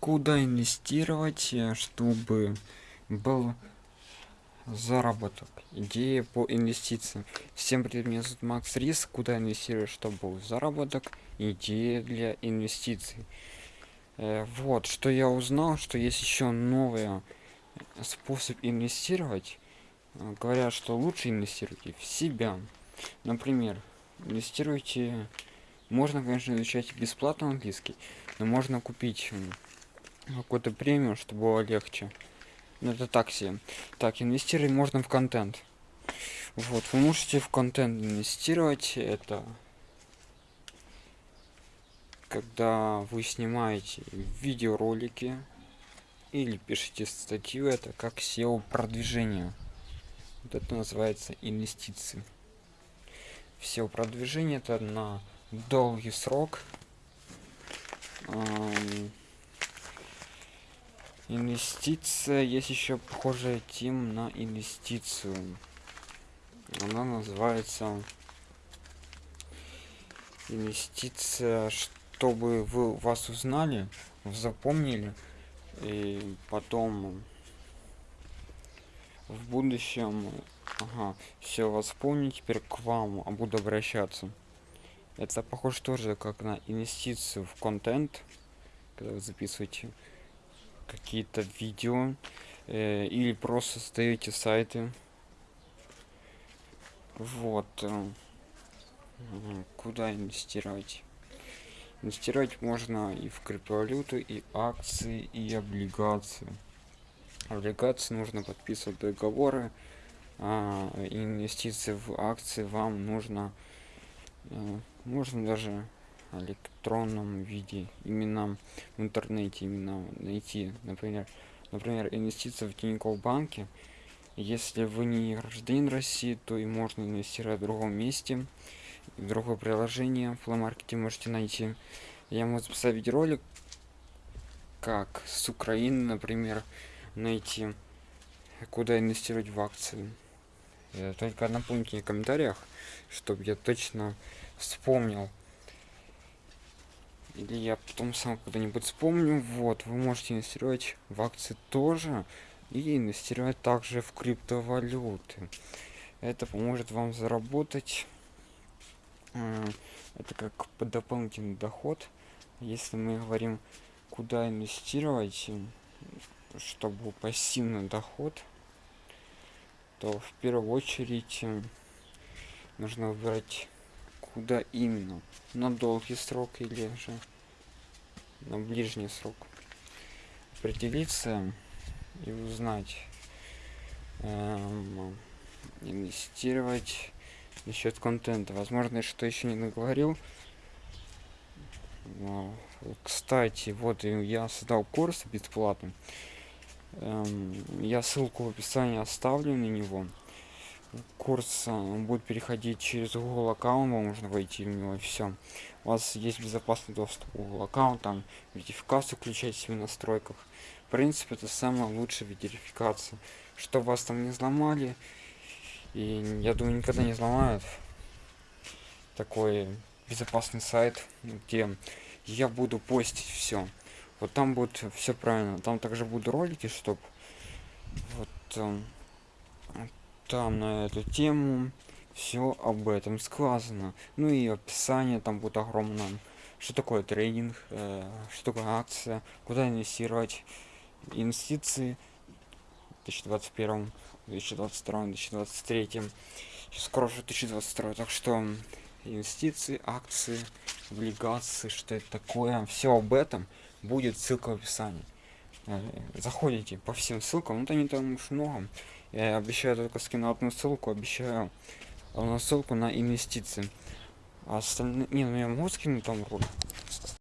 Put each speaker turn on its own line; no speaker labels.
куда инвестировать, э, чтобы был заработок. Идея по инвестициям. Всем привет, меня зовут Макс Рис. Куда инвестировать, чтобы был заработок? Идея для инвестиций. Э, вот, что я узнал, что есть еще новый способ инвестировать. Э, говорят, что лучше инвестируйте в себя. Например, инвестируйте... Можно, конечно, изучать бесплатно английский, но можно купить какой-то премиум, чтобы было легче. Ну, это так себе. Так, инвестировать можно в контент. Вот, вы можете в контент инвестировать. Это когда вы снимаете видеоролики или пишете статью, это как SEO продвижение. Вот это называется инвестиции. SEO продвижение это на долгий срок. Инвестиция, есть еще похожая тем на инвестицию. Она называется инвестиция, чтобы вы вас узнали, запомнили, и потом в будущем, ага, все вас помню, теперь к вам буду обращаться. Это похоже тоже как на инвестицию в контент, когда вы записываете какие-то видео э, или просто создаете сайты. Вот э, куда инвестировать? Инвестировать можно и в криптовалюту и акции и облигации. Облигации нужно подписывать договоры а инвестиции в акции вам нужно э, можно даже электронном виде именно в интернете именно найти например например инвестиции в тинькофф банке. Если вы не гражданин россии то и можно инвестировать в другом месте в другое приложение в маркете можете найти. Я могу записать видеоролик как с украины например найти куда инвестировать в акции. Только напомните в комментариях чтобы я точно вспомнил или я потом сам когда-нибудь вспомню. Вот вы можете инвестировать в акции тоже и инвестировать также в криптовалюты. Это поможет вам заработать. Это как дополнительный доход. Если мы говорим куда инвестировать чтобы пассивный доход то в первую очередь нужно выбрать куда именно? На долгий срок или же на ближний срок? Определиться и узнать эм, инвестировать насчет контента. Возможно что еще не наговорил. Кстати вот я создал курс бесплатный эм, я ссылку в описании оставлю на него курс он будет переходить через google аккаунт можно войти в него и все у вас есть безопасный доступ к google аккаунтам верификацию включать в настройках. В принципе это самая лучшая верификация. Что вас там не взломали и я думаю никогда не взломают. Такой безопасный сайт где я буду постить все вот там будет все правильно. Там также будут ролики чтобы вот эм, там на эту тему все об этом сказано. Ну и описание там будет огромное. Что такое трейдинг э, что такое акция куда инвестировать инвестиции в 2021 2022 2023 скоро уже 2022 так что инвестиции акции облигации что это такое все об этом будет ссылка в описании. Э, заходите по всем ссылкам ну не там уж много я обещаю только скину одну ссылку обещаю одну ссылку на инвестиции. А остальные не ну я могу скинуть там ролик